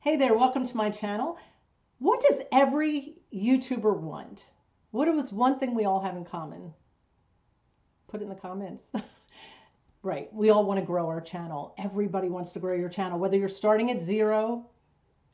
Hey there, welcome to my channel. What does every YouTuber want? What is one thing we all have in common? Put it in the comments. right, we all want to grow our channel. Everybody wants to grow your channel. Whether you're starting at zero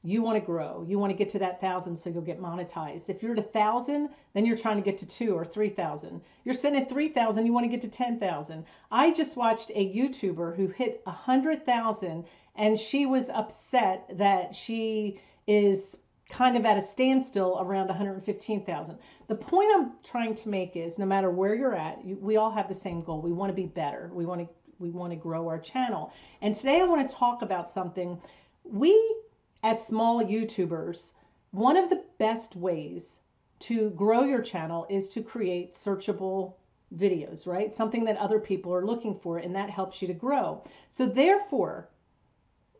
you want to grow. You want to get to that thousand so you'll get monetized. If you're at a thousand, then you're trying to get to two or three thousand. You're sitting at three thousand, you want to get to ten thousand. I just watched a YouTuber who hit a hundred thousand and she was upset that she is kind of at a standstill around 115,000. The point I'm trying to make is no matter where you're at, you, we all have the same goal. We want to be better. We want to we want to grow our channel. And today I want to talk about something we as small YouTubers, one of the best ways to grow your channel is to create searchable videos, right? Something that other people are looking for, and that helps you to grow. So, therefore,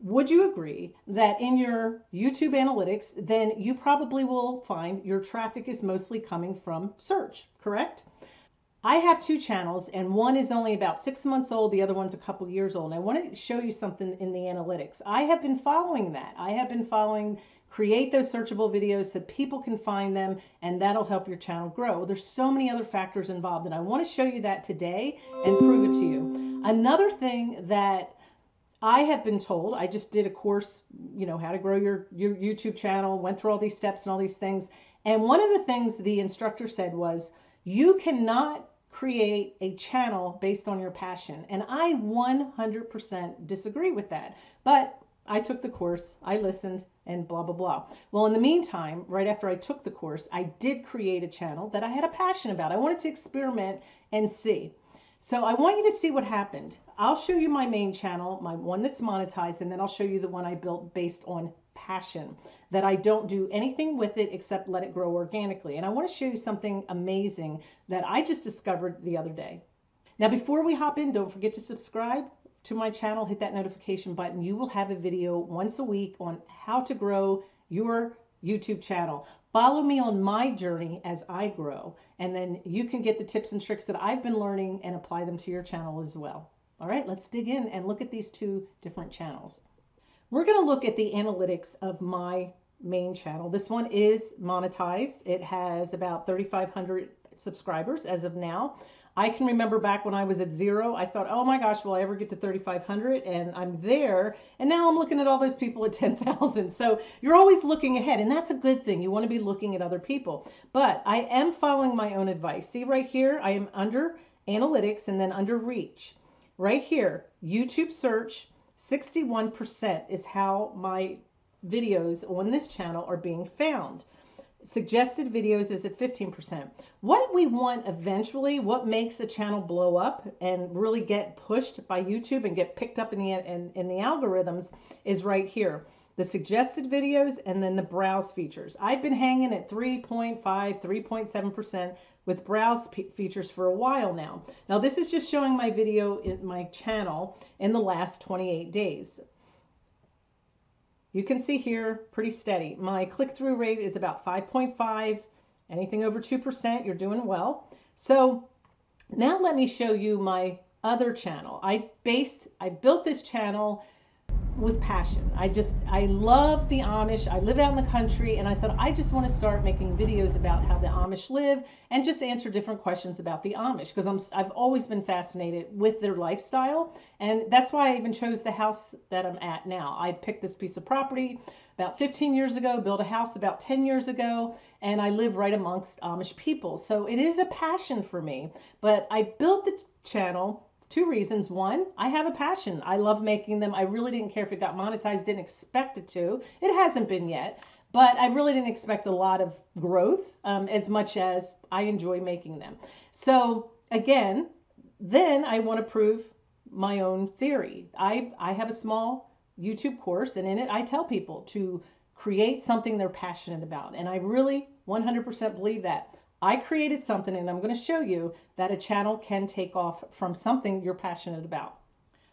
would you agree that in your YouTube analytics, then you probably will find your traffic is mostly coming from search, correct? I have two channels, and one is only about six months old, the other one's a couple years old. And I want to show you something in the analytics. I have been following that. I have been following create those searchable videos so people can find them and that'll help your channel grow. There's so many other factors involved and I want to show you that today and prove it to you. Another thing that I have been told, I just did a course, you know, how to grow your, your YouTube channel, went through all these steps and all these things. And one of the things the instructor said was, you cannot create a channel based on your passion. And I 100% disagree with that. But I took the course, I listened, and blah, blah, blah. Well, in the meantime, right after I took the course, I did create a channel that I had a passion about. I wanted to experiment and see. So I want you to see what happened. I'll show you my main channel, my one that's monetized, and then I'll show you the one I built based on passion that I don't do anything with it except let it grow organically. And I want to show you something amazing that I just discovered the other day. Now, before we hop in, don't forget to subscribe to my channel, hit that notification button. You will have a video once a week on how to grow your YouTube channel. Follow me on my journey as I grow, and then you can get the tips and tricks that I've been learning and apply them to your channel as well. All right, let's dig in and look at these two different channels. We're going to look at the analytics of my main channel. This one is monetized. It has about 3,500 subscribers as of now. I can remember back when I was at zero, I thought, oh my gosh, will I ever get to 3,500? And I'm there. And now I'm looking at all those people at 10,000. So you're always looking ahead. And that's a good thing. You want to be looking at other people. But I am following my own advice. See right here, I am under analytics and then under reach. Right here, YouTube search 61% is how my videos on this channel are being found. Suggested videos is at 15%. What we want eventually, what makes a channel blow up and really get pushed by YouTube and get picked up in the, in, in the algorithms is right here the suggested videos, and then the browse features. I've been hanging at 3.5, 3.7% with browse features for a while now. Now this is just showing my video in my channel in the last 28 days. You can see here pretty steady. My click-through rate is about 5.5. Anything over 2%, you're doing well. So now let me show you my other channel. I based, I built this channel with passion. I just, I love the Amish. I live out in the country and I thought I just want to start making videos about how the Amish live and just answer different questions about the Amish because I'm, I've always been fascinated with their lifestyle. And that's why I even chose the house that I'm at now. I picked this piece of property about 15 years ago, built a house about 10 years ago, and I live right amongst Amish people. So it is a passion for me. But I built the channel Two reasons. One, I have a passion. I love making them. I really didn't care if it got monetized, didn't expect it to. It hasn't been yet, but I really didn't expect a lot of growth um, as much as I enjoy making them. So, again, then I want to prove my own theory. I, I have a small YouTube course, and in it, I tell people to create something they're passionate about. And I really 100% believe that. I created something and I'm going to show you that a channel can take off from something you're passionate about.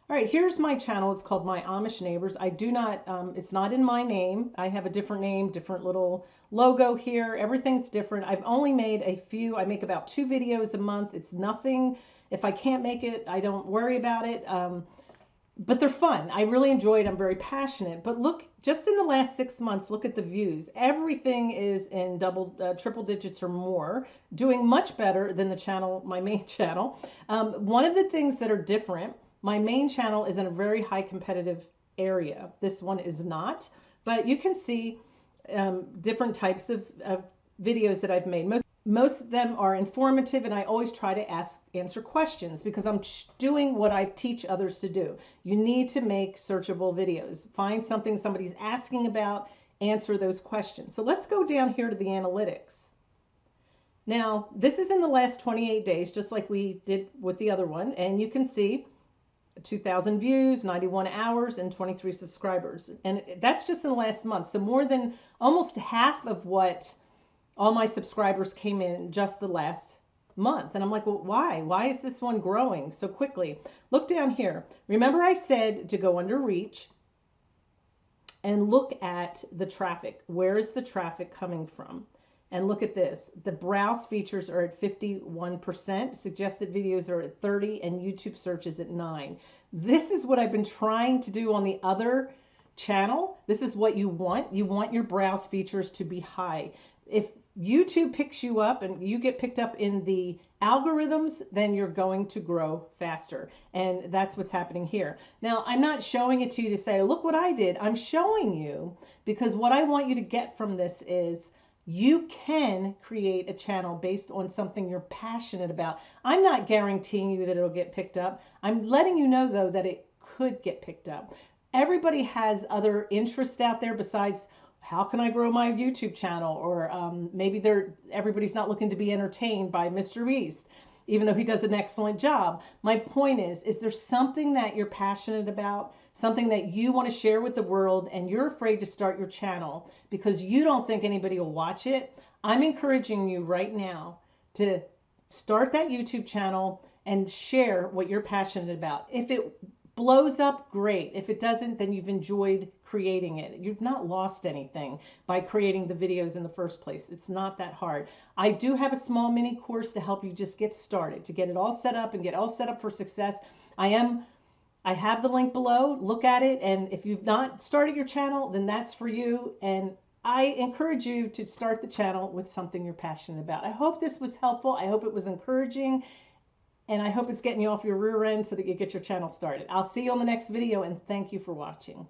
All right, here's my channel. It's called My Amish Neighbors. I do not, um, it's not in my name. I have a different name, different little logo here. Everything's different. I've only made a few. I make about two videos a month. It's nothing. If I can't make it, I don't worry about it. Um, but they're fun. I really enjoy it. I'm very passionate. But look, just in the last six months, look at the views. Everything is in double, uh, triple digits or more, doing much better than the channel, my main channel. Um, one of the things that are different, my main channel is in a very high competitive area. This one is not, but you can see um, different types of, of videos that I've made. Most most of them are informative and I always try to ask answer questions because I'm doing what I teach others to do. You need to make searchable videos. Find something somebody's asking about, answer those questions. So let's go down here to the analytics. Now, this is in the last 28 days, just like we did with the other one. And you can see 2,000 views, 91 hours, and 23 subscribers. And that's just in the last month. So more than almost half of what all my subscribers came in just the last month. And I'm like, well, why? Why is this one growing so quickly? Look down here. Remember I said to go under reach and look at the traffic. Where is the traffic coming from? And look at this. The browse features are at 51%, suggested videos are at 30, and YouTube searches at 9. This is what I've been trying to do on the other channel. This is what you want. You want your browse features to be high. If YouTube picks you up and you get picked up in the algorithms, then you're going to grow faster. And that's what's happening here. Now, I'm not showing it to you to say, look what I did. I'm showing you because what I want you to get from this is you can create a channel based on something you're passionate about. I'm not guaranteeing you that it'll get picked up. I'm letting you know, though, that it could get picked up. Everybody has other interests out there besides how can I grow my YouTube channel? Or um, maybe they're everybody's not looking to be entertained by Mr. Beast, even though he does an excellent job. My point is, is there something that you're passionate about, something that you want to share with the world, and you're afraid to start your channel because you don't think anybody will watch it? I'm encouraging you right now to start that YouTube channel and share what you're passionate about. If it blows up, great. If it doesn't, then you've enjoyed creating it. You've not lost anything by creating the videos in the first place. It's not that hard. I do have a small mini course to help you just get started, to get it all set up and get all set up for success. I am I have the link below. Look at it and if you've not started your channel, then that's for you and I encourage you to start the channel with something you're passionate about. I hope this was helpful. I hope it was encouraging and I hope it's getting you off your rear end so that you get your channel started. I'll see you on the next video and thank you for watching.